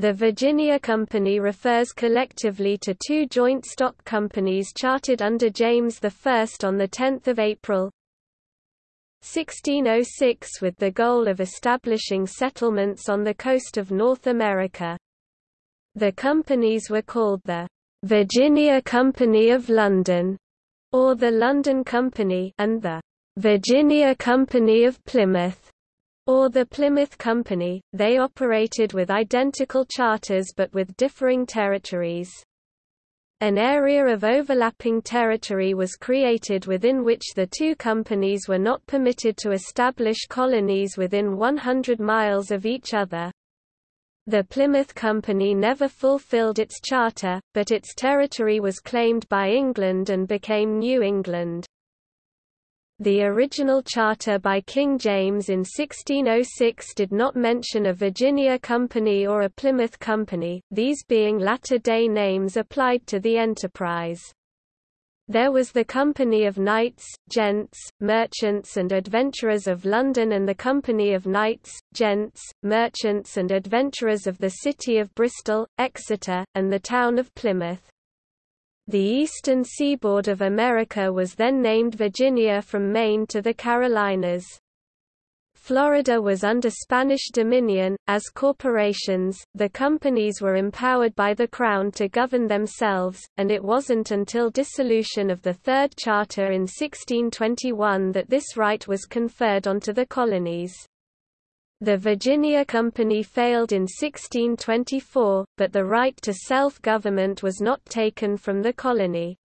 The Virginia Company refers collectively to two joint stock companies chartered under James I on 10 April 1606 with the goal of establishing settlements on the coast of North America. The companies were called the Virginia Company of London, or the London Company and the Virginia Company of Plymouth or the Plymouth Company, they operated with identical charters but with differing territories. An area of overlapping territory was created within which the two companies were not permitted to establish colonies within 100 miles of each other. The Plymouth Company never fulfilled its charter, but its territory was claimed by England and became New England. The original charter by King James in 1606 did not mention a Virginia Company or a Plymouth Company, these being latter-day names applied to the enterprise. There was the Company of Knights, Gents, Merchants and Adventurers of London and the Company of Knights, Gents, Merchants and Adventurers of the City of Bristol, Exeter, and the town of Plymouth. The eastern seaboard of America was then named Virginia from Maine to the Carolinas. Florida was under Spanish dominion. As corporations, the companies were empowered by the Crown to govern themselves, and it wasn't until dissolution of the Third Charter in 1621 that this right was conferred onto the colonies. The Virginia Company failed in 1624, but the right to self-government was not taken from the colony.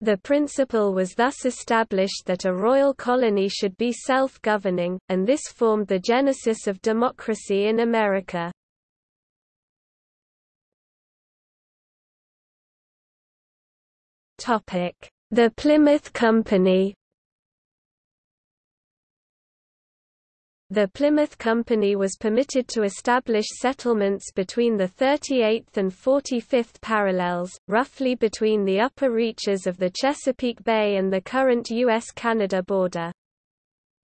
The principle was thus established that a royal colony should be self-governing, and this formed the genesis of democracy in America. The Plymouth Company The Plymouth Company was permitted to establish settlements between the 38th and 45th parallels, roughly between the upper reaches of the Chesapeake Bay and the current U.S.-Canada border.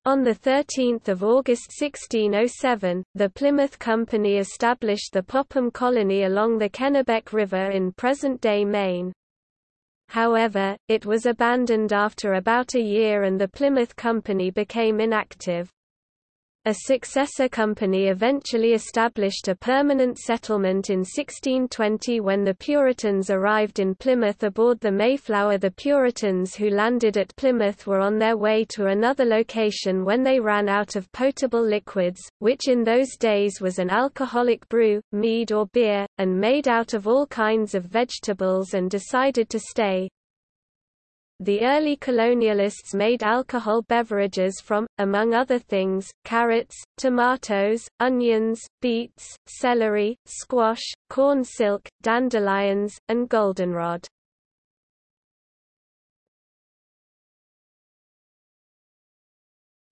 On 13 August 1607, the Plymouth Company established the Popham Colony along the Kennebec River in present-day Maine. However, it was abandoned after about a year and the Plymouth Company became inactive. A successor company eventually established a permanent settlement in 1620 when the Puritans arrived in Plymouth aboard the Mayflower. The Puritans who landed at Plymouth were on their way to another location when they ran out of potable liquids, which in those days was an alcoholic brew, mead or beer, and made out of all kinds of vegetables and decided to stay, the early colonialists made alcohol beverages from, among other things, carrots, tomatoes, onions, beets, celery, squash, corn silk, dandelions, and goldenrod.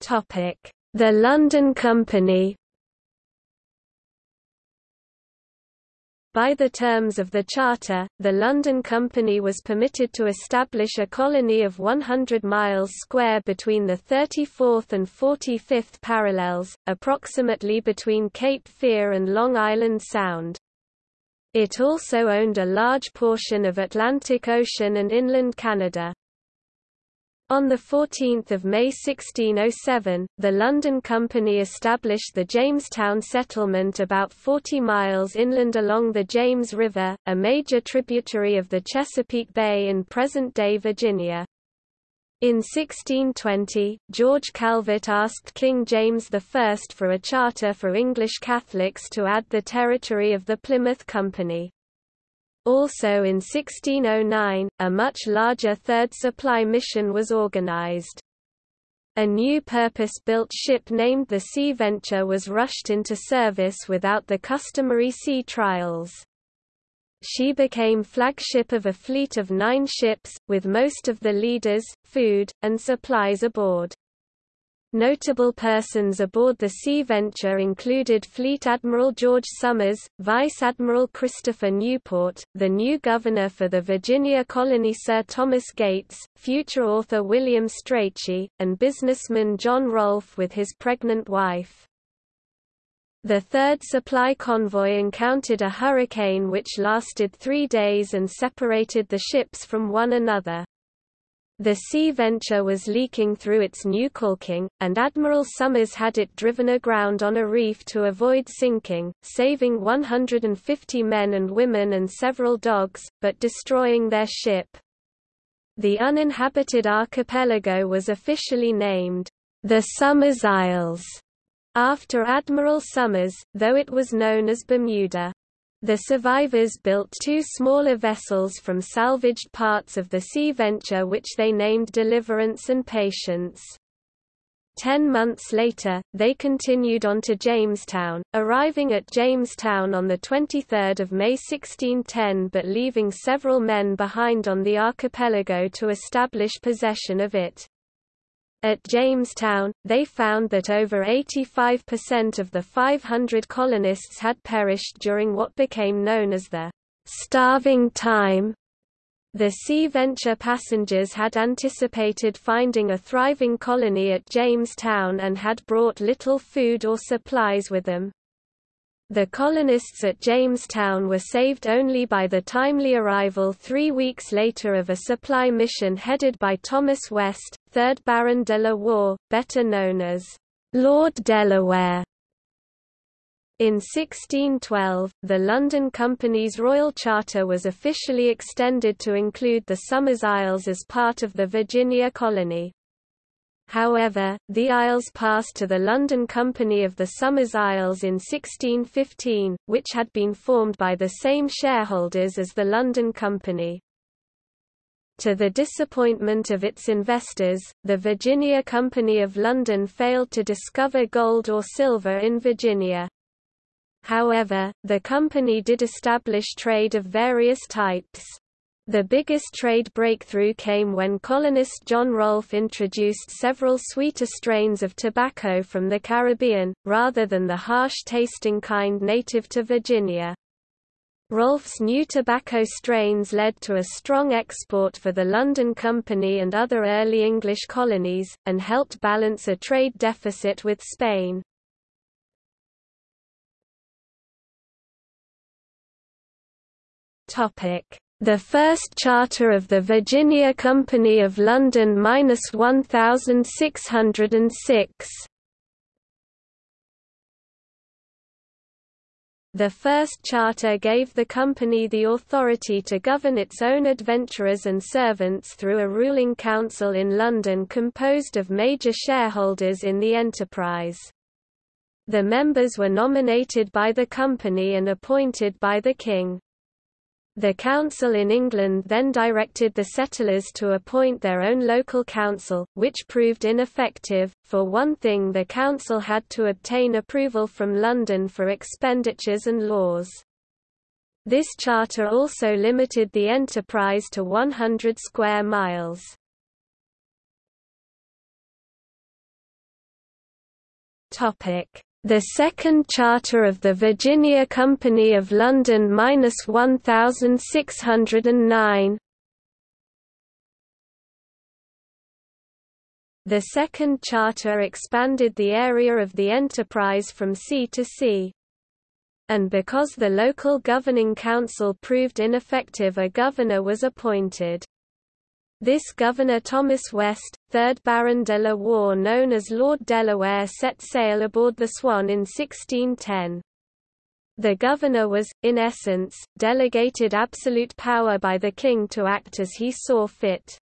The London Company By the terms of the charter, the London Company was permitted to establish a colony of 100 miles square between the 34th and 45th parallels, approximately between Cape Fear and Long Island Sound. It also owned a large portion of Atlantic Ocean and inland Canada. On 14 May 1607, the London Company established the Jamestown settlement about 40 miles inland along the James River, a major tributary of the Chesapeake Bay in present-day Virginia. In 1620, George Calvert asked King James I for a charter for English Catholics to add the territory of the Plymouth Company. Also in 1609, a much larger third supply mission was organized. A new purpose-built ship named the Sea Venture was rushed into service without the customary sea trials. She became flagship of a fleet of nine ships, with most of the leaders, food, and supplies aboard. Notable persons aboard the Sea Venture included Fleet Admiral George Somers, Vice Admiral Christopher Newport, the new governor for the Virginia colony Sir Thomas Gates, future author William Strachey, and businessman John Rolfe with his pregnant wife. The third supply convoy encountered a hurricane which lasted three days and separated the ships from one another. The Sea Venture was leaking through its new caulking, and Admiral Somers had it driven aground on a reef to avoid sinking, saving 150 men and women and several dogs, but destroying their ship. The uninhabited archipelago was officially named the Somers Isles after Admiral Somers, though it was known as Bermuda. The survivors built two smaller vessels from salvaged parts of the Sea Venture which they named Deliverance and Patience. Ten months later, they continued on to Jamestown, arriving at Jamestown on 23 May 1610 but leaving several men behind on the archipelago to establish possession of it. At Jamestown, they found that over 85% of the 500 colonists had perished during what became known as the starving time. The Sea Venture passengers had anticipated finding a thriving colony at Jamestown and had brought little food or supplies with them. The colonists at Jamestown were saved only by the timely arrival three weeks later of a supply mission headed by Thomas West, 3rd Baron de la Warr, better known as Lord Delaware. In 1612, the London Company's Royal Charter was officially extended to include the Somers Isles as part of the Virginia colony. However, the Isles passed to the London Company of the Somers Isles in 1615, which had been formed by the same shareholders as the London Company. To the disappointment of its investors, the Virginia Company of London failed to discover gold or silver in Virginia. However, the company did establish trade of various types. The biggest trade breakthrough came when colonist John Rolfe introduced several sweeter strains of tobacco from the Caribbean, rather than the harsh-tasting kind native to Virginia. Rolfe's new tobacco strains led to a strong export for the London Company and other early English colonies, and helped balance a trade deficit with Spain. Topic the first charter of the Virginia Company of London 1606. The first charter gave the company the authority to govern its own adventurers and servants through a ruling council in London composed of major shareholders in the enterprise. The members were nominated by the company and appointed by the king. The council in England then directed the settlers to appoint their own local council, which proved ineffective. For one thing, the council had to obtain approval from London for expenditures and laws. This charter also limited the enterprise to 100 square miles. Topic: the Second Charter of the Virginia Company of London 1609 The Second Charter expanded the area of the enterprise from sea to sea. And because the local governing council proved ineffective a governor was appointed. This Governor Thomas West, 3rd Baron de la Warr known as Lord Delaware set sail aboard the Swan in 1610. The governor was, in essence, delegated absolute power by the king to act as he saw fit.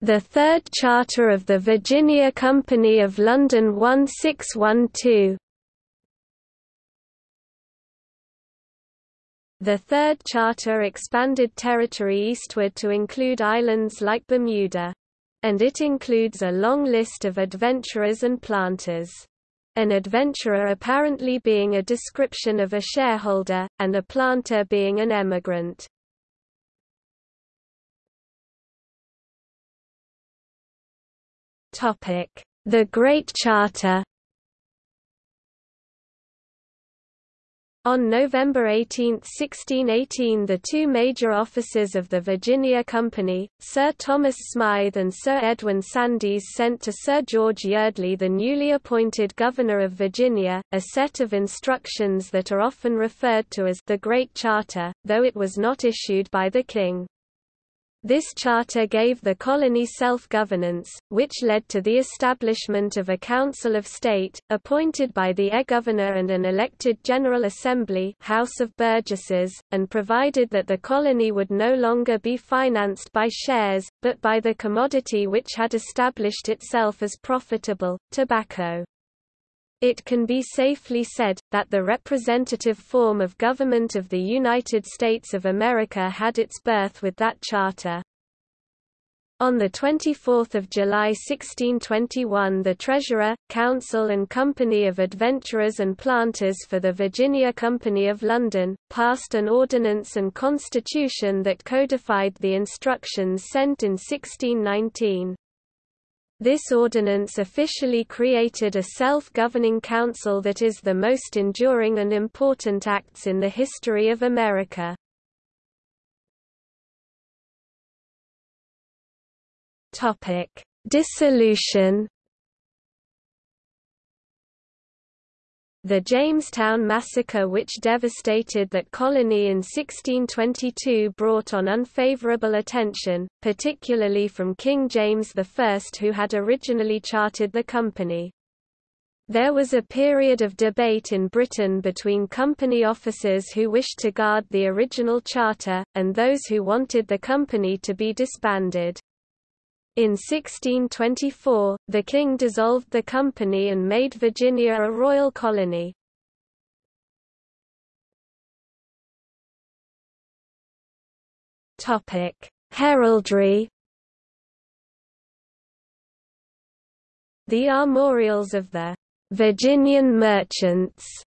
The Third Charter of the Virginia Company of London 1612 The Third Charter expanded territory eastward to include islands like Bermuda. And it includes a long list of adventurers and planters. An adventurer apparently being a description of a shareholder, and a planter being an emigrant. The Great Charter On November 18, 1618 the two major officers of the Virginia Company, Sir Thomas Smythe and Sir Edwin Sandys sent to Sir George Yeardley the newly appointed Governor of Virginia, a set of instructions that are often referred to as the Great Charter, though it was not issued by the King. This charter gave the colony self-governance, which led to the establishment of a Council of State, appointed by the Air-Governor and an elected General Assembly House of Burgesses, and provided that the colony would no longer be financed by shares, but by the commodity which had established itself as profitable, tobacco. It can be safely said, that the representative form of government of the United States of America had its birth with that charter. On 24 July 1621 the Treasurer, Council and Company of Adventurers and Planters for the Virginia Company of London, passed an ordinance and constitution that codified the instructions sent in 1619. This ordinance officially created a self-governing council that is the most enduring and important acts in the history of America. Dissolution The Jamestown Massacre which devastated that colony in 1622 brought on unfavorable attention, particularly from King James I who had originally chartered the company. There was a period of debate in Britain between company officers who wished to guard the original charter, and those who wanted the company to be disbanded. In 1624, the king dissolved the company and made Virginia a royal colony. Heraldry The armorials of the Virginian merchants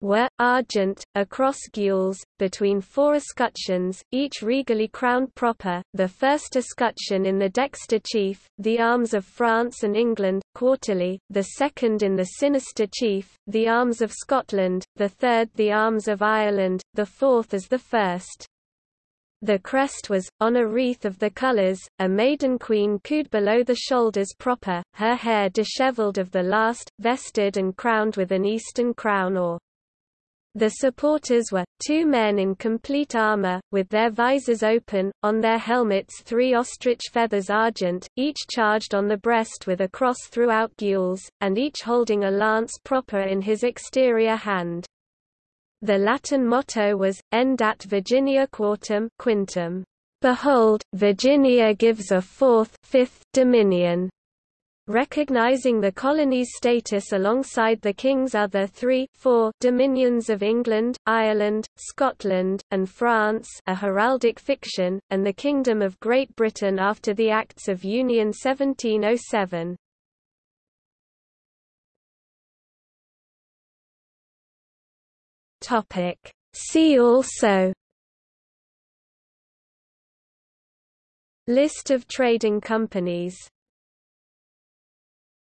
were, argent, a cross gules, between four escutcheons, each regally crowned proper, the first escutcheon in the dexter chief, the arms of France and England, quarterly, the second in the sinister chief, the arms of Scotland, the third the arms of Ireland, the fourth as the first. The crest was, on a wreath of the colours, a maiden queen couped below the shoulders proper, her hair dishevelled of the last, vested and crowned with an eastern crown or the supporters were, two men in complete armor, with their visors open, on their helmets three ostrich feathers argent, each charged on the breast with a cross throughout gules, and each holding a lance proper in his exterior hand. The Latin motto was, En dat Virginia Quartum quintum. Behold, Virginia gives a fourth fifth dominion recognizing the colony's status alongside the king's other three four dominions of England, Ireland, Scotland, and France a heraldic fiction, and the Kingdom of Great Britain after the Acts of Union 1707. See also List of trading companies